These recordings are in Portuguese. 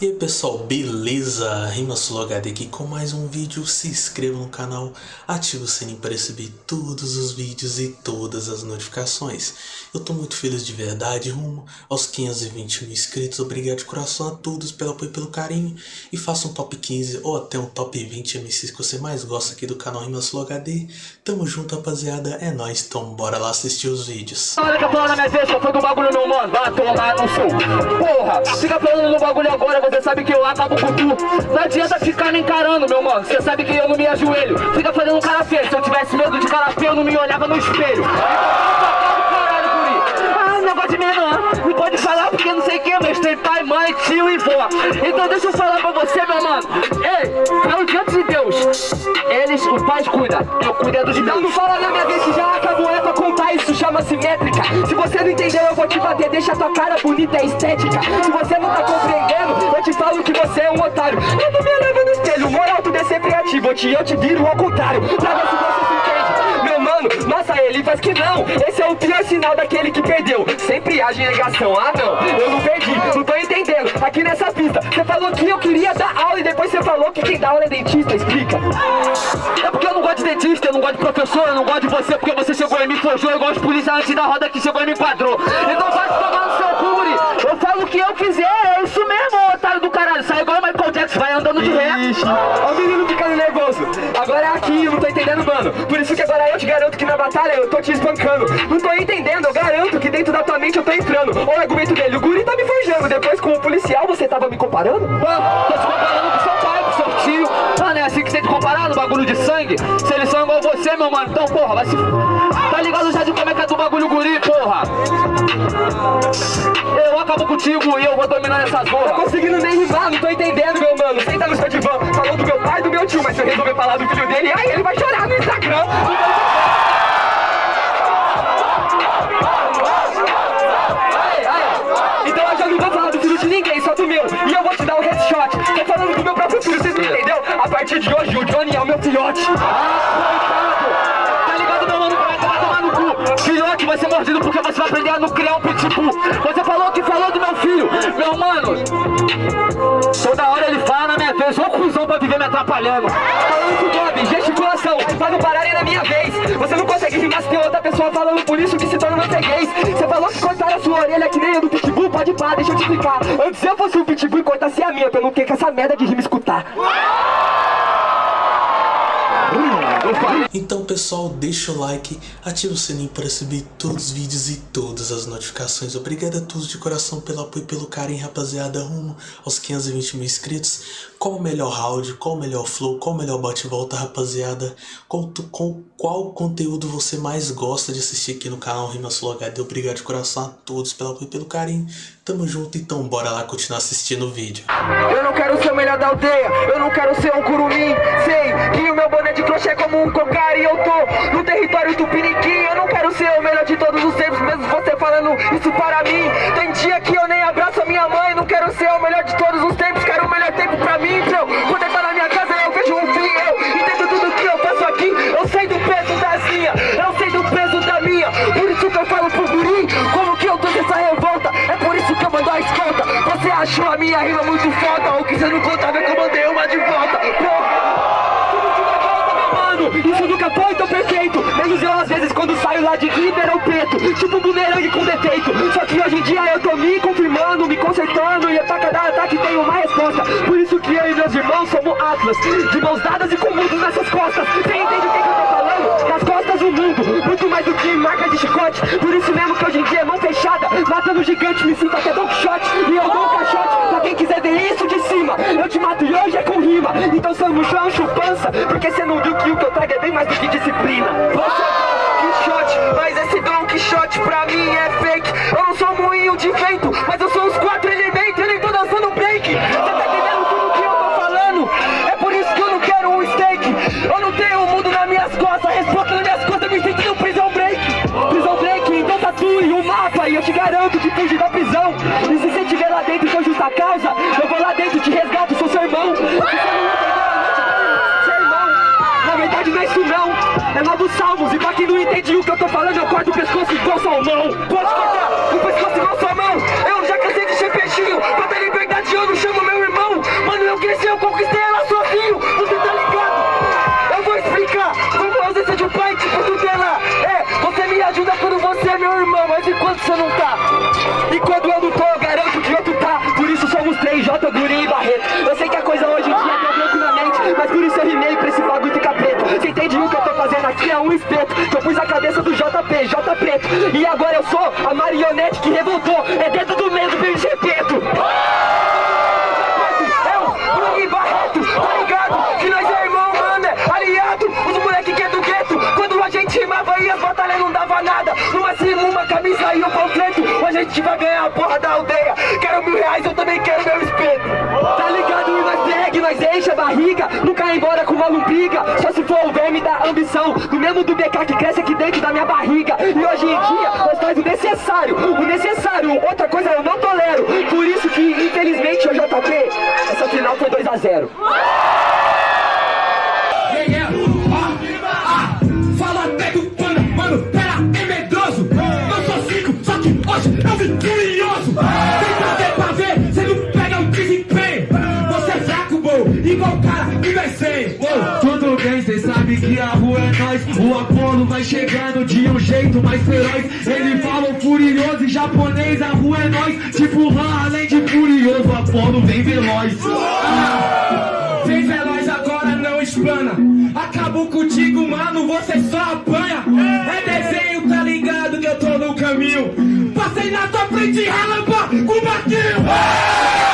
E aí pessoal, beleza? Rimasul HD aqui com mais um vídeo, se inscreva no canal, ative o sininho para receber todos os vídeos e todas as notificações. Eu tô muito feliz de verdade, rumo aos 520 mil inscritos, obrigado de coração a todos pelo apoio e pelo carinho. E faça um top 15 ou até um top 20 MCs que você mais gosta aqui do canal Rimasul HD. Tamo junto rapaziada, é nóis, então bora lá assistir os vídeos. Olha que falando na minha vez, foi do bagulho não, mano, vai tomar no sul. Porra, fica falando no bagulho agora, você sabe que eu acabo com tu Não adianta ficar me encarando, meu mano. Você sabe que eu não me ajoelho. Fica fazendo cara feio. Se eu tivesse medo de cara feio, eu não me olhava no espelho. Ah, Não pode falar porque não sei quem Mas tem pai, mãe, tio e vó. Então deixa eu falar pra você, meu mano. Ei, fala diante de Deus Eles, o pai cuida. Eu cuido de Deus. Não fala na minha vez que já acabou. É pra contar, isso chama-se métrica. Se você não entendeu, eu vou te bater. Deixa tua cara bonita e estética. Se você não tá compreendendo Eu te falo que você é um otário. Eu não me leva no espelho. Moral, tu é sempre ativo Eu te, eu te viro ao contrário. Pra ver se você se entende. Meu mano, nossa, ele faz que não. Esse é o pior sinal daquele que perdeu. Sempre age em negação. Ah não, eu não perdi. Não tô entendendo Aqui nessa pista. Você falou que eu queria dar aula E depois você falou que quem dá aula é dentista Explica. É porque eu não gosto de dentista Eu não gosto de professor Eu não gosto de você Porque você chegou e me forjou Eu gosto de polícia antes da roda que chegou e me enquadrou. Então vai tomar no seu cu, guri. Eu falo o que eu quiser É isso mesmo, otário do caralho. Sai igual o Michael Jackson Vai andando de ré. Ó o menino é aqui, eu não tô entendendo, mano. Por isso que agora eu te garanto que na batalha eu tô te espancando. Não tô entendendo, eu garanto que dentro da tua mente eu tô entrando. Olha o argumento dele, o guri tá me forjando. Depois com o policial você tava me comparando? Ah, tô te comparando com seu pai, com seu tio. Ah, não é assim que você que comparar no bagulho de sangue? Se eles são igual você, meu mano, então porra, vai se... Tá ligado já de como é que é do bagulho guri, porra? Eu acabo contigo e eu vou dominar essa zorra Tô conseguindo nem rimar, não tô entendendo, tio Mas se eu resolver falar do filho dele, aí ele vai chorar no Instagram. Então eu já não vou falar do filho de ninguém, só do meu E eu vou te dar um headshot Tô falando do meu próprio filho, vocês não entendeu? A partir de hoje o Johnny é o meu filhote Tá ligado, meu mano? Vai tomar, tomar no cu Filhote vai ser mordido porque você vai aprender a não criar um pitbull Você falou que falou do meu filho Meu mano. Toda hora ele fala na minha vez. Ô cuzão pra viver me atrapalhando. Falando com o Bob, gesticulação Pra não pararem na minha vez. Você não consegue rimar se tem outra pessoa falando por isso que se torna freguês. Você falou que cortaram a sua orelha que nem a do pitbull. Pode pá, deixa eu te explicar. Antes eu fosse o pitbull e cortasse a minha eu não ter com essa merda de rima escutar Então pessoal, deixa o like, ativa o sininho para receber todos os vídeos e todas as notificações. Obrigado a todos de coração pelo apoio e pelo carinho, rapaziada, rumo aos 520 mil inscritos. Qual o melhor round, qual o melhor flow, qual o melhor bate-volta, rapaziada? Qual, tu, qual, conteúdo você mais gosta de assistir aqui no canal Rimas HD? Obrigado de coração a todos pelo apoio e pelo carinho. Tamo junto, então bora lá continuar assistindo o vídeo. Eu não quero ser o melhor da aldeia, eu não quero ser um curumim Sei que o meu boné de crochê é como um cocar e eu tô no território tupiniquim Eu não quero ser o melhor de todos os tempos, mesmo você falando isso para mim. Tem dia que eu nem abraço a minha mãe, não quero ser o melhor de todos os tempos Quero o melhor tempo pra mim, pra eu poder estar na minha casa eu vejo um fim Eu entendo tudo que eu faço aqui, eu sei do peso das minhas minha rima muito foda, ou que você não contava que eu mandei uma de volta. Porra, que não volta, meu mano Isso nunca foi tão perfeito. Menos eu às vezes quando saio lá de Ribeirão Preto. Tipo um bumerangue com defeito. Só que hoje em dia eu tô me confirmando, me consertando E pra cada ataque tem uma resposta. Por isso que eu e meus irmãos somos Atlas De mãos dadas e com mundos nessas costas. Você entende o que, que eu tô falando? Nas costas do mundo Muito mais do que marca de chicote. Por isso mesmo que hoje em dia é Matando gigante, me sinto até Don Quixote. E eu dou um caixote pra quem quiser ver isso de cima. Eu te mato e hoje é com rima. Então somos chão, chupança Porque cê não viu que o que eu trago é bem mais do que disciplina. Você é Don Quixote, mas esse Don Quixote pra mim é fake. Eu não sou moinho de vento, É novos salmos E pra quem não entende o que eu tô falando Eu corto o pescoço igual salmão Pode cortar o pescoço igual salmão Eu já cansei de ser peixinho Pra ter liberdade eu não chamo meu irmão. Eu cresci, eu conquistei ela sozinho, você tá ligado? Eu vou explicar como a ausência de um pai tipo tutela. É, você me ajuda quando você é meu irmão, mas enquanto você não tá? E quando eu não tô, eu garanto que outro tá. Por isso somos três, J, Guri e Barreto. Eu preto. E agora eu sou a marionete que revoltou. É dentro do meio do PG preto é o Bruno Barreto, tá ligado? Que nós é irmão, mano, é aliado. Os moleque que é do gueto. Quando a gente rimava e as batalhas não dava nada. No máximo uma camisa e um panfleto. A gente vai ganhar a porra da aldeia. Quero mil reais, eu também ir embora com uma lombriga. Só se for o verme da ambição. Do mesmo do BK que cresce aqui dentro da minha barriga. E hoje em dia nós faz o necessário. O necessário, outra coisa eu não tolero. Por isso que infelizmente o JP Essa final foi 2x0 O Apolo vai chegando de um jeito mais feroz Ele fala furioso e japonês, a rua é nós Tipo Han, além de furioso, o Apolo vem veloz Vem veloz agora, não explana. Acabou contigo, mano, você só apanha. É desenho, tá ligado que eu tô no caminho. Passei na tua frente, relâmpago com o Marquinho. Passei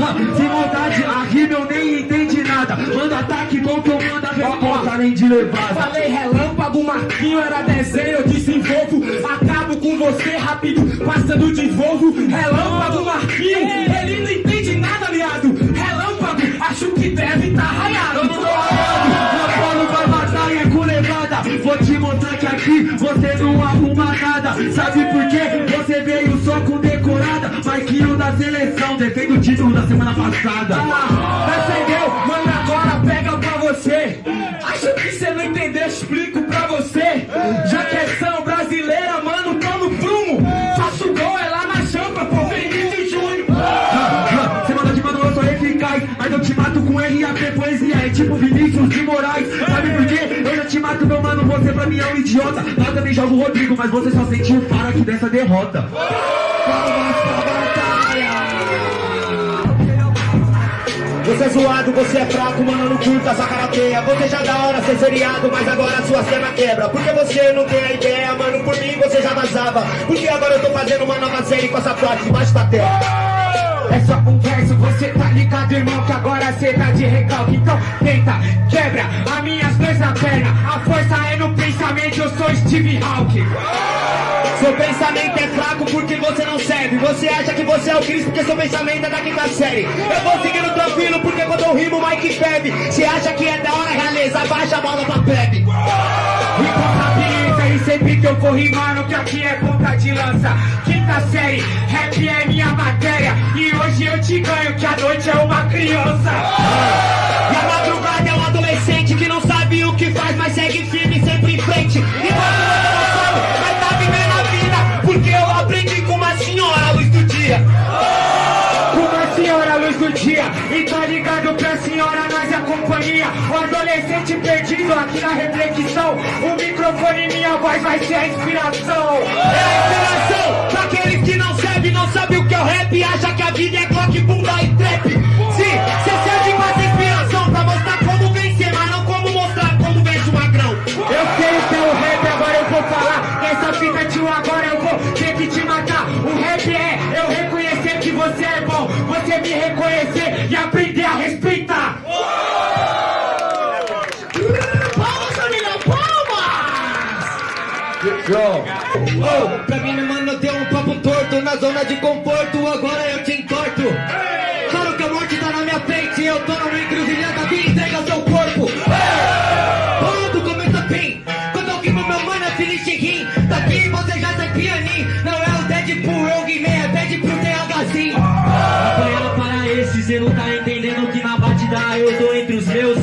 Ah, Sem vontade, a rima eu nem entendi nada Manda ataque bom que eu mando a resposta além de levada Falei relâmpago, Marquinho era desenho, eu desenvolvo. Acabo com você rápido, passando de Volvo. Relâmpago, Marquinho, ele não entende nada, viado. Relâmpago, acho que deve tá raiado. Eu não tô O Apolo vai matar e é com levada Vou te mostrar que aqui você não arruma nada Sabe Marquinho da seleção, defende o título da semana passada Percebeu? Mano, agora pega pra você. Acho que você não entendeu, explico pra você. Já que é são brasileira, mano, tô no prumo. Faço gol, é lá na champa, pô, Vinícius Júnior. Você manda de mano, eu sou eficaz Mas eu te mato com RAP, poesia É tipo Vinícius de Moraes Sabe por quê? Eu já te mato, meu mano Você pra mim é um idiota Lá também jogo o Rodrigo Mas você só sentiu o faro aqui dessa derrota Você é zoado, você é fraco, mano, não curta essa karateia Você já da hora ser seriado, mas agora sua cena quebra Porque você não tem a ideia, mano, por mim você já vazava Porque agora eu tô fazendo uma nova série com essa frase debaixo da terra É só um verso, você tá ligado, irmão, que agora cê tá de recalque. Então tenta, quebra as minhas duas na perna. A força é no pensamento, eu sou Steve Hawking. Seu pensamento é fraco porque você não serve Você acha que você é o Cristo porque seu pensamento é da quinta série Eu vou seguindo tranquilo bebe acha que é da hora, realeza, baixa a bola pra plebe e sempre que eu for rimando, que aqui é ponta de lança. Quinta série, rap é minha matéria. E hoje eu te ganho, que a noite é uma criança. E a madrugada é um adolescente que não sabe o que faz Mas segue firme sempre em frente Enquanto você não sabe, companhia. O adolescente perdido aqui na reflexão. O microfone e minha voz vai ser a inspiração. É a inspiração pra aqueles que não sabem, não sabem o que é o rap Acha que a vida é clock, bunda e trap Sim, cê serve pra ter inspiração Pra mostrar como vencer, mas não como mostrar como vence o magrão Eu sei o que é o rap, agora eu vou falar. Nessa fita, tio, agora eu vou ter que te matar. O rap é eu reconhecer que você é bom. Você me reconhecer e aprender Na zona de conforto, agora eu te entorto Claro que a morte tá na minha frente Eu tô numa encruzilhada, me entrega seu corpo. Tudo começa bem Quando eu rimo, meu mano, é de rim. Daqui você já sai pianinho Não é o Deadpool, eu rimei, é Deadpool THzinho Apanhando para esse, cê não tá entendendo que na batida eu tô entre os meus.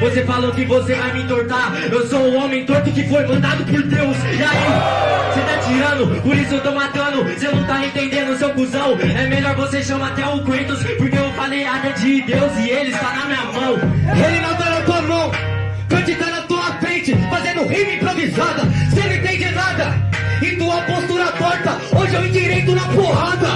Você Você falou que você vai me entortar. Eu sou o homem torto que foi mandado por Deus. E aí? Por isso eu tô matando. Você não tá entendendo, seu cuzão. É melhor você chamar até o Kratos, porque eu falei nada de Deus e ele está na minha mão. Ele não tá na tua mão. Kant tá na tua frente, fazendo rima improvisada. Você não entende nada. E tua postura torta, hoje eu endireito na porrada.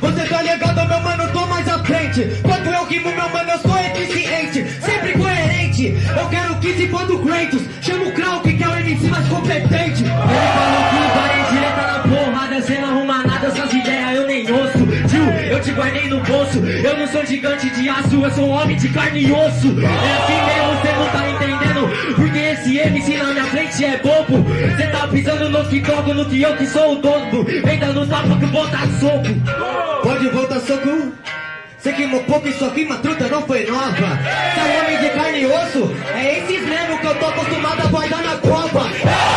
Você tá ligado, meu mano, tô mais à frente. Meu mano, eu sou eficiente. Sempre coerente. Eu quero que se for do Kratos. Chama o Krauk, que é o MC mais competente. Ele falou que o ele tá na porrada. Cê não arruma nada, essas ideias eu nem ouço. Tio, eu te guardei no bolso. Eu não sou gigante de aço, eu sou um homem de carne e osso. É assim mesmo, cê não tá entendendo. Porque esse MC na minha frente é bobo. Cê tá pisando no que toco, no que eu que sou o dono. Vem dando tapa que dar soco. Pode voltar soco? Você queimou pouco e sua rima truta não foi nova. Você é homem de carne e osso? É esses mesmo que eu tô acostumado a guardar na copa.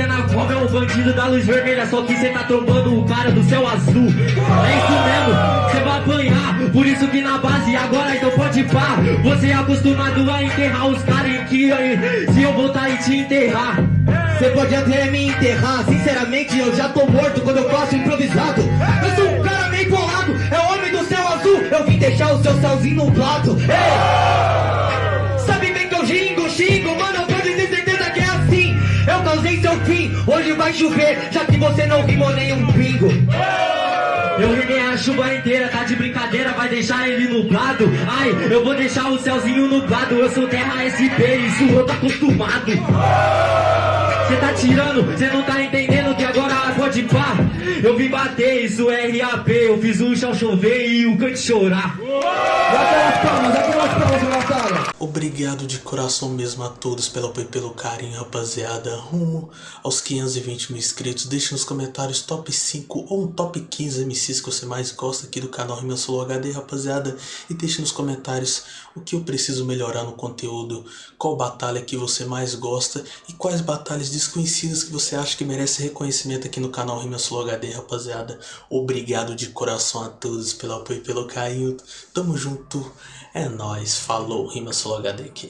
Até na cova, é o bandido da luz vermelha, só que cê tá trombando o cara do céu azul. É isso mesmo, cê vai apanhar, por isso que na base agora então pode pá. Você é acostumado a enterrar os caras em que se eu voltar e te enterrar. Você pode até me enterrar, sinceramente eu já tô morto quando eu faço improvisado. Eu sou um cara meio bolado, é homem do céu azul, eu vim deixar o seu céuzinho nublado. Ei! Vai chover, já que você não rimou nenhum pingo. Eu rimei a chuva inteira, tá de brincadeira, vai deixar ele nublado. Ai, eu vou deixar o céuzinho nublado, eu sou terra SP, isso eu tô acostumado. Cê tá tirando, cê não tá entendendo que agora pode pá. Eu vim bater, isso é RAP, eu fiz o chão chover e o cante chorar. Obrigado de coração mesmo a todos pelo apoio e pelo carinho, rapaziada. Rumo aos 520 mil inscritos. Deixe nos comentários top 5 ou um top 15 MCs que você mais gosta aqui do canal Rimel Solo HD, rapaziada. E deixe nos comentários o que eu preciso melhorar no conteúdo, qual batalha que você mais gosta e quais batalhas desconhecidas que você acha que merece reconhecimento aqui no canal Rimel Solo HD, rapaziada. Obrigado de coração a todos pelo apoio e pelo carinho. Tamo junto. É nóis. Falou. Rimel Solo HD aqui.